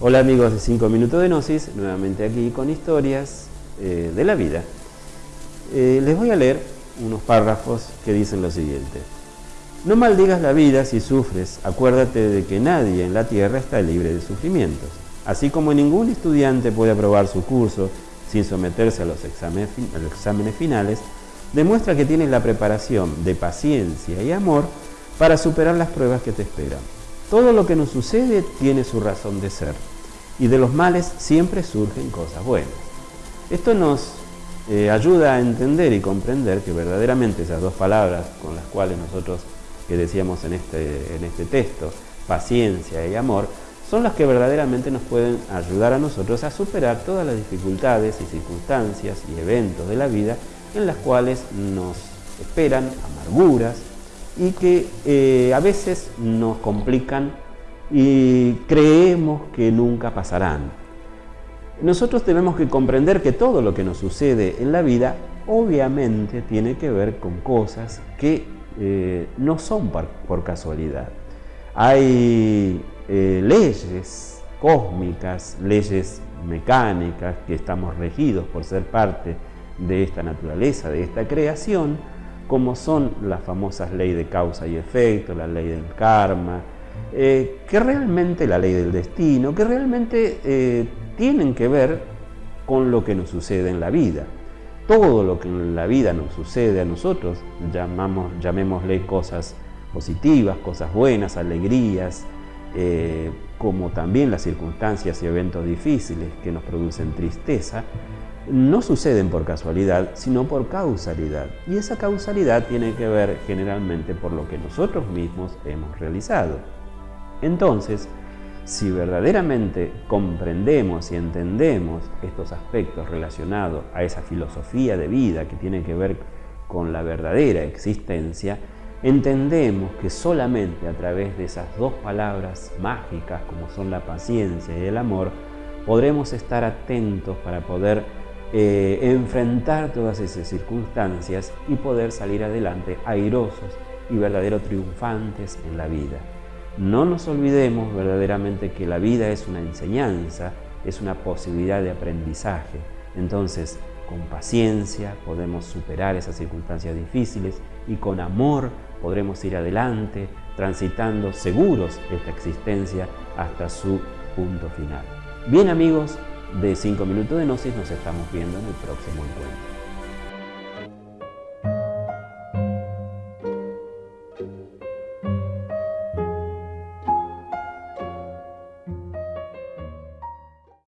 Hola amigos de 5 Minutos de Gnosis, nuevamente aquí con historias eh, de la vida. Eh, les voy a leer unos párrafos que dicen lo siguiente. No maldigas la vida si sufres, acuérdate de que nadie en la tierra está libre de sufrimientos. Así como ningún estudiante puede aprobar su curso sin someterse a los exámenes, a los exámenes finales, demuestra que tienes la preparación de paciencia y amor para superar las pruebas que te esperan. Todo lo que nos sucede tiene su razón de ser y de los males siempre surgen cosas buenas. Esto nos eh, ayuda a entender y comprender que verdaderamente esas dos palabras con las cuales nosotros decíamos en este, en este texto, paciencia y amor, son las que verdaderamente nos pueden ayudar a nosotros a superar todas las dificultades y circunstancias y eventos de la vida en las cuales nos esperan amarguras, y que eh, a veces nos complican y creemos que nunca pasarán. Nosotros tenemos que comprender que todo lo que nos sucede en la vida obviamente tiene que ver con cosas que eh, no son por, casualidad. Hay eh, leyes cósmicas, leyes mecánicas que estamos regidos por ser parte de esta naturaleza, de esta creación, como son las famosas leyes de causa y efecto, la ley del karma, eh, que realmente la ley del destino, que realmente eh, tienen que ver con lo que nos sucede en la vida. Todo lo que en la vida nos sucede a nosotros, llamamos, llamémosle cosas positivas, cosas buenas, alegrías, eh, como también las circunstancias y eventos difíciles que nos producen tristeza, no suceden por casualidad, sino por causalidad. Y esa causalidad tiene que ver generalmente por lo que nosotros mismos hemos realizado. Entonces, si verdaderamente comprendemos y entendemos estos aspectos relacionados a esa filosofía de vida que tiene que ver con la verdadera existencia, entendemos que solamente a través de esas dos palabras mágicas como son la paciencia y el amor, podremos estar atentos para poder eh, enfrentar todas esas circunstancias y poder salir adelante airosos y verdaderos triunfantes en la vida. No nos olvidemos verdaderamente que la vida es una enseñanza, es una posibilidad de aprendizaje. Entonces, con paciencia podemos superar esas circunstancias difíciles y con amor podremos ir adelante, transitando seguros esta existencia hasta su punto final. Bien amigos, de 5 minutos de Gnosis nos estamos viendo en el próximo encuentro.